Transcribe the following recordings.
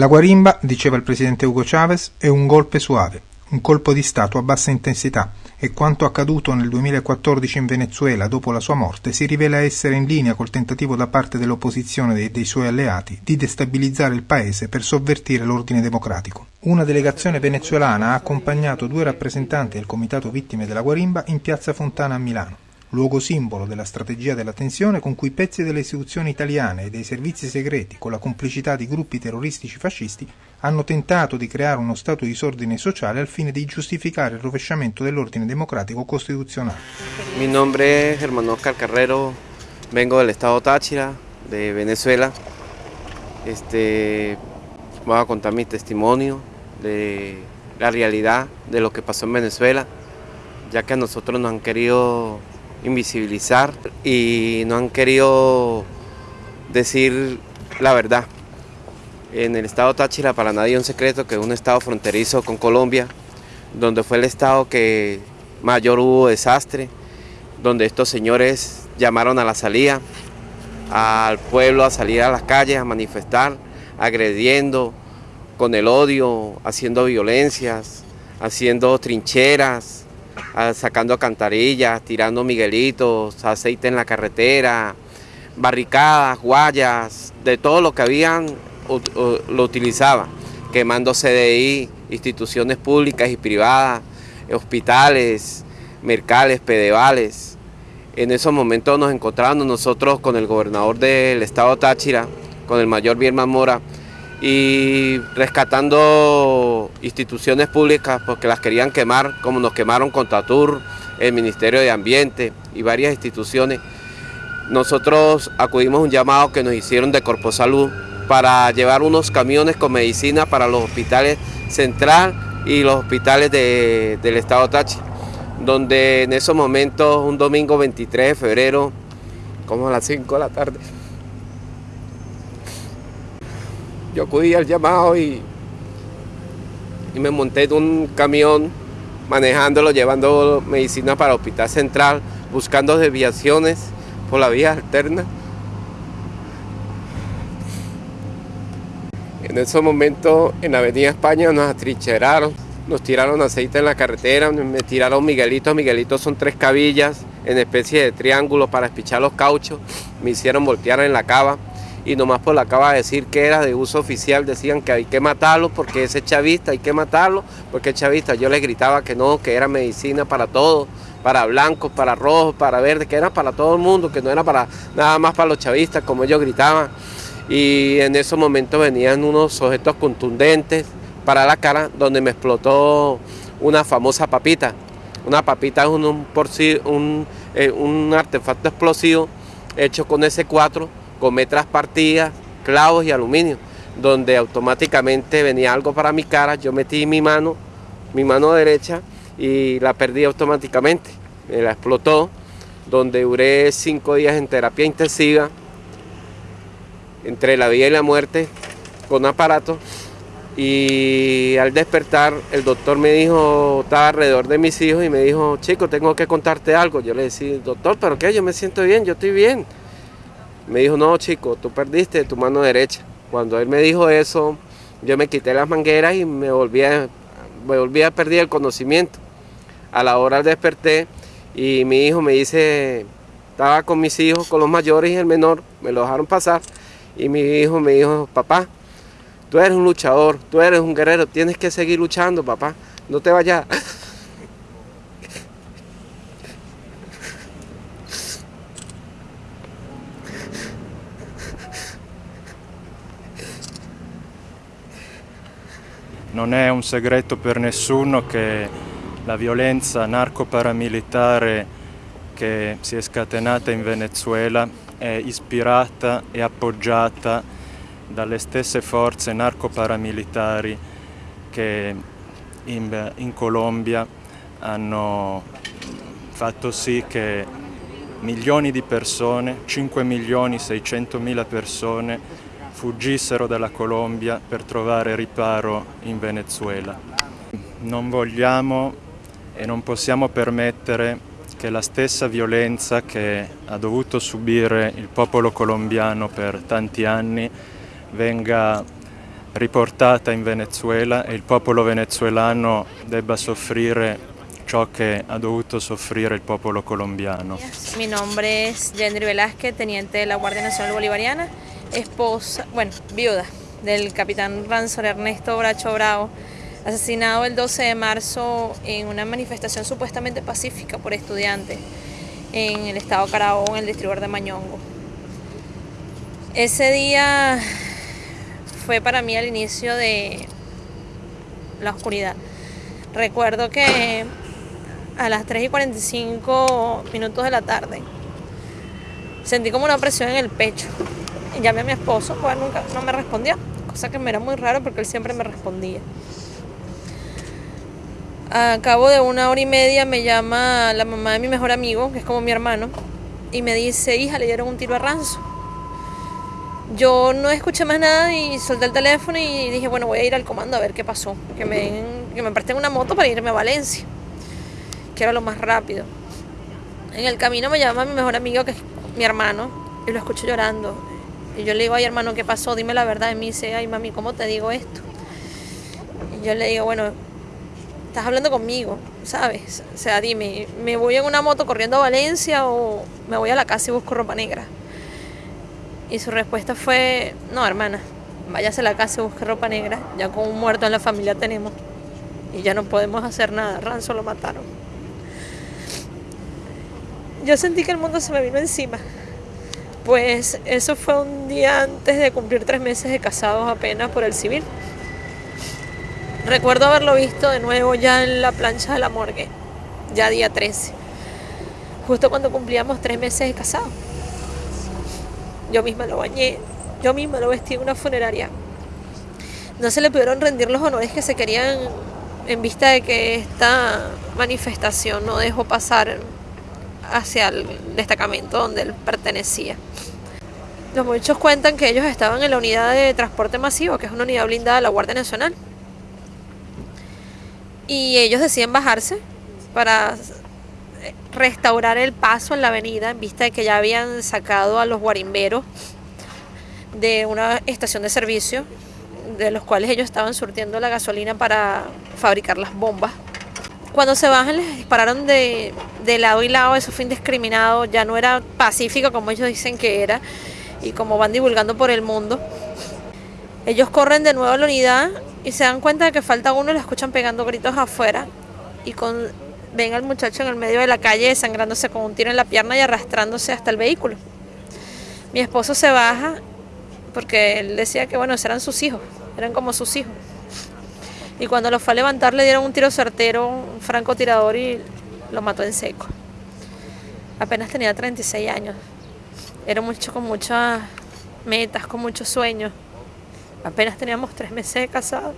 La guarimba, diceva il presidente Hugo Chavez, è un golpe suave, un colpo di Stato a bassa intensità e quanto accaduto nel 2014 in Venezuela dopo la sua morte si rivela essere in linea col tentativo da parte dell'opposizione e dei suoi alleati di destabilizzare il paese per sovvertire l'ordine democratico. Una delegazione venezuelana ha accompagnato due rappresentanti del Comitato Vittime della Guarimba in piazza Fontana a Milano luogo simbolo della strategia della tensione con cui pezzi delle istituzioni italiane e dei servizi segreti, con la complicità di gruppi terroristici fascisti, hanno tentato di creare uno stato di disordine sociale al fine di giustificare il rovesciamento dell'ordine democratico costituzionale. Mi nombre es Germán Oscar Carrero, vengo del estado Táchira, de Venezuela. Este, voy a contar mi testimonio de la realidad de lo que pasó en Venezuela, ya que a nosotros nos han querido invisibilizar y no han querido decir la verdad. En el estado Táchira para nadie es un secreto que es un estado fronterizo con Colombia, donde fue el estado que mayor hubo desastre, donde estos señores llamaron a la salida, al pueblo a salir a las calles a manifestar, agrediendo con el odio, haciendo violencias, haciendo trincheras, sacando cantarillas, tirando miguelitos, aceite en la carretera, barricadas, guayas, de todo lo que habían lo utilizaba, quemando CDI, instituciones públicas y privadas, hospitales, mercales, pedevales. En esos momentos nos encontramos nosotros con el gobernador del estado Táchira, con el mayor Birman Mora, y rescatando instituciones públicas porque las querían quemar, como nos quemaron con Tatur, el Ministerio de Ambiente y varias instituciones. Nosotros acudimos a un llamado que nos hicieron de Corpo Salud para llevar unos camiones con medicina para los hospitales central y los hospitales del estado Tachi, donde en esos momentos, un domingo 23 de febrero, como a las 5 de la tarde, yo acudí al llamado y, y me monté en un camión manejándolo, llevando medicina para el Hospital Central, buscando desviaciones por la vía alterna. En ese momento en la Avenida España nos atrincheraron, nos tiraron aceite en la carretera, me tiraron miguelitos, miguelitos son tres cabillas en especie de triángulo para espichar los cauchos, me hicieron voltear en la cava y nomás pues por la acaba de decir que era de uso oficial, decían que hay que matarlo porque ese chavista hay que matarlo, porque es chavista. Yo les gritaba que no, que era medicina para todos, para blancos, para rojos, para verdes, que era para todo el mundo, que no era para nada más para los chavistas, como ellos gritaban. Y en esos momentos venían unos objetos contundentes para la cara, donde me explotó una famosa papita. Una papita es un, un, un, un artefacto explosivo hecho con S4 gomé traspartida, clavos y aluminio, donde automáticamente venía algo para mi cara, yo metí mi mano, mi mano derecha y la perdí automáticamente, me la explotó, donde duré cinco días en terapia intensiva, entre la vida y la muerte, con aparato, y al despertar el doctor me dijo, estaba alrededor de mis hijos y me dijo, chico, tengo que contarte algo. Yo le decía, doctor, pero qué, yo me siento bien, yo estoy bien. Me dijo, no chico, tú perdiste tu mano derecha. Cuando él me dijo eso, yo me quité las mangueras y me volví a, me volví a perder el conocimiento. A la hora desperté y mi hijo me dice, estaba con mis hijos, con los mayores y el menor, me lo dejaron pasar. Y mi hijo me dijo, papá, tú eres un luchador, tú eres un guerrero, tienes que seguir luchando, papá, no te vayas. Non è un segreto per nessuno che la violenza narco-paramilitare che si è scatenata in Venezuela è ispirata e appoggiata dalle stesse forze narco-paramilitari che in, in Colombia hanno fatto sì che milioni di persone, 5 milioni 600 mila persone, fuggissero dalla Colombia per trovare riparo in Venezuela. Non vogliamo e non possiamo permettere che la stessa violenza che ha dovuto subire il popolo colombiano per tanti anni venga riportata in Venezuela e il popolo venezuelano debba soffrire ciò che ha dovuto soffrire il popolo colombiano. Mi nombre es Gendry Velázquez, teniente de la Guardia Nacional Bolivariana, esposa, bueno, viuda del capitán Ransom Ernesto Bracho Bravo, asesinado el 12 de marzo en una manifestación supuestamente pacífica por estudiantes en el estado Carabobo, en el distribuidor de Mañongo. Ese día fue para mí el inicio de la oscuridad. Recuerdo que a las 3 y 45 minutos de la tarde sentí como una presión en el pecho. Llamé a mi esposo, pues nunca no me respondió, cosa que me era muy raro porque él siempre me respondía. A cabo de una hora y media me llama la mamá de mi mejor amigo, que es como mi hermano, y me dice, hija, le dieron un tiro a Ranzo. Yo no escuché más nada y solté el teléfono y dije, bueno, voy a ir al comando a ver qué pasó, que me, que me presten una moto para irme a Valencia que era lo más rápido. En el camino me llama mi mejor amigo, que es mi hermano, y lo escucho llorando. Y yo le digo, ay hermano, ¿qué pasó? Dime la verdad. Y me dice, ay mami, ¿cómo te digo esto? Y yo le digo, bueno, estás hablando conmigo, ¿sabes? O sea, dime, ¿me voy en una moto corriendo a Valencia o me voy a la casa y busco ropa negra? Y su respuesta fue, no, hermana, váyase a la casa y busque ropa negra, ya con un muerto en la familia tenemos. Y ya no podemos hacer nada, Ranzo lo mataron. Yo sentí que el mundo se me vino encima. Pues eso fue un día antes de cumplir tres meses de casados apenas por el civil. Recuerdo haberlo visto de nuevo ya en la plancha de la morgue, ya día 13, justo cuando cumplíamos tres meses de casados. Yo misma lo bañé, yo misma lo vestí en una funeraria. No se le pudieron rendir los honores que se querían en vista de que esta manifestación no dejó pasar hacia el destacamento donde él pertenecía. Los muchachos cuentan que ellos estaban en la unidad de transporte masivo, que es una unidad blindada de la Guardia Nacional. Y ellos deciden bajarse para restaurar el paso en la avenida en vista de que ya habían sacado a los guarimberos de una estación de servicio de los cuales ellos estaban surtiendo la gasolina para fabricar las bombas cuando se bajan les dispararon de, lado y lado, eso fue indiscriminado, ya no era pacífico como ellos dicen que era y como van divulgando por el mundo. Ellos corren de nuevo a la unidad y se dan cuenta de que falta uno y lo escuchan pegando gritos afuera y con, ven al muchacho en el medio de la calle sangrándose con un tiro en la pierna y arrastrándose hasta el vehículo. Mi esposo se baja porque él decía que bueno, eran sus hijos, eran como sus hijos y cuando lo fue a levantar le dieron un tiro certero, un francotirador y lo mató en seco. Apenas tenía 36 años. Era mucho con muchas metas, con muchos sueños. Apenas teníamos tres meses de casados.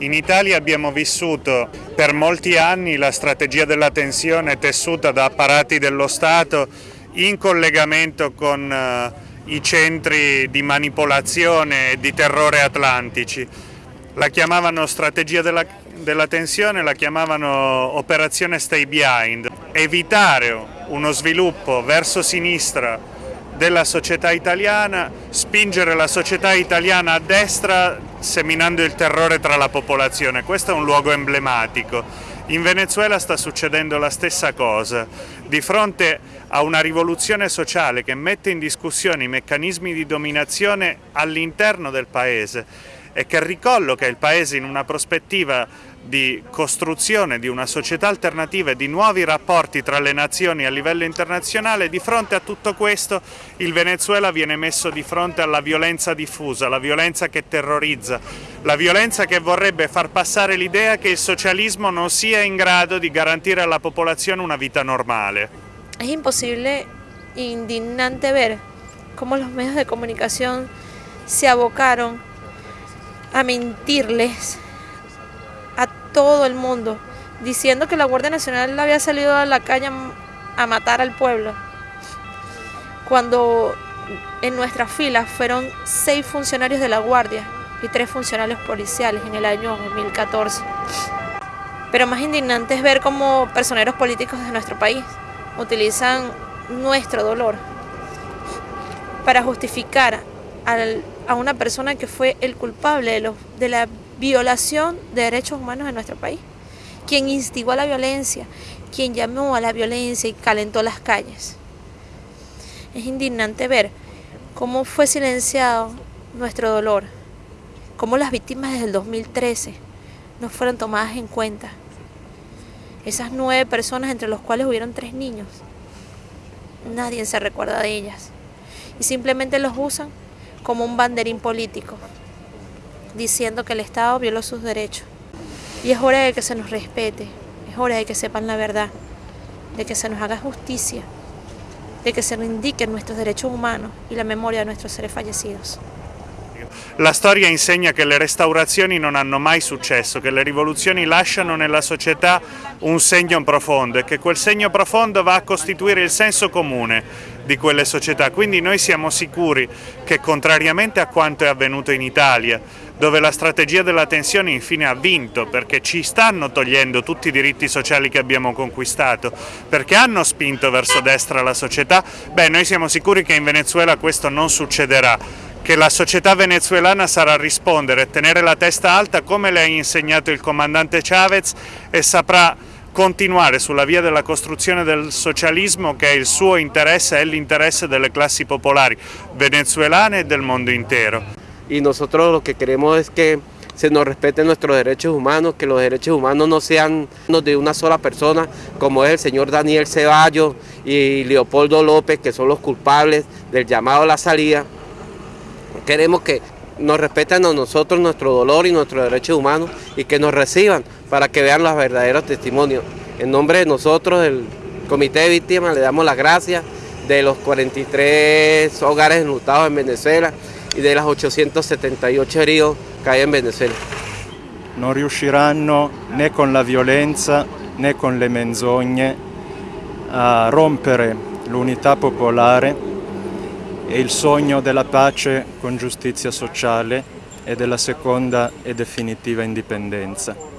In Italia abbiamo vissuto per molti anni la strategia della tensione tessuta da apparati dello Stato in collegamento con uh, i centri di manipolazione e di terrore atlantici. La chiamavano strategia della, della tensione, la chiamavano operazione stay behind. Evitare uno sviluppo verso sinistra della società italiana, spingere la società italiana a destra seminando il terrore tra la popolazione. Questo è un luogo emblematico. In Venezuela sta succedendo la stessa cosa. Di fronte a una rivoluzione sociale che mette in discussione i meccanismi di dominazione all'interno del Paese e che ricolloca il Paese in una prospettiva di costruzione di una società alternativa e di nuovi rapporti tra le nazioni a livello internazionale, di fronte a tutto questo il Venezuela viene messo di fronte alla violenza diffusa, la violenza che terrorizza, la violenza che vorrebbe far passare l'idea che il socialismo non sia in grado di garantire alla popolazione una vita normale. Es imposible, indignante ver cómo los medios de comunicación se abocaron a mentirles a todo el mundo, diciendo que la Guardia Nacional había salido a la calle a matar al pueblo, cuando en nuestras filas fueron seis funcionarios de la Guardia y tres funcionarios policiales en el año 2014. Pero más indignante es ver cómo personeros políticos de nuestro país utilizan nuestro dolor para justificar a una persona que fue el culpable de, la violación de derechos humanos en nuestro país, quien instigó a la violencia, quien llamó a la violencia y calentó las calles. Es indignante ver cómo fue silenciado nuestro dolor, cómo las víctimas desde el 2013 no fueron tomadas en cuenta. Esas nueve personas, entre los cuales hubieron tres niños, nadie se recuerda de ellas. Y simplemente los usan como un banderín político, diciendo que el Estado violó sus derechos. Y es hora de que se nos respete, es hora de que sepan la verdad, de que se nos haga justicia, de que se nos indiquen nuestros derechos humanos y la memoria de nuestros seres fallecidos. La storia insegna che le restaurazioni non hanno mai successo, che le rivoluzioni lasciano nella società un segno profondo e che quel segno profondo va a costituire il senso comune di quelle società. Quindi noi siamo sicuri che contrariamente a quanto è avvenuto in Italia, dove la strategia della tensione infine ha vinto perché ci stanno togliendo tutti i diritti sociali che abbiamo conquistato, perché hanno spinto verso destra la società, beh noi siamo sicuri che in Venezuela questo non succederà che la società venezuelana sarà rispondere, tenere la testa alta come le ha insegnato il comandante Chavez e saprà continuare sulla via della costruzione del socialismo che è il suo interesse e l'interesse delle classi popolari venezuelane e del mondo intero. Y nosotros lo que queremos es que se nos respeten nuestros derechos humanos, que los derechos humanos no sean de una sola persona, como es el señor Daniel Ceballos y Leopoldo López, que son los culpables del llamado a la salida, Queremos que nos respeten a nosotros nuestro dolor y nuestros derechos humanos y que nos reciban para que vean los verdaderos testimonios. En nombre de nosotros, del Comité de Víctimas, le damos las gracias de los 43 hogares enlutados en Venezuela y de las 878 heridos que hay en Venezuela. Non riusciranno né con la violenza né con le menzogne a rompere l'unità popolare e il sogno della pace con giustizia sociale e della seconda e definitiva indipendenza.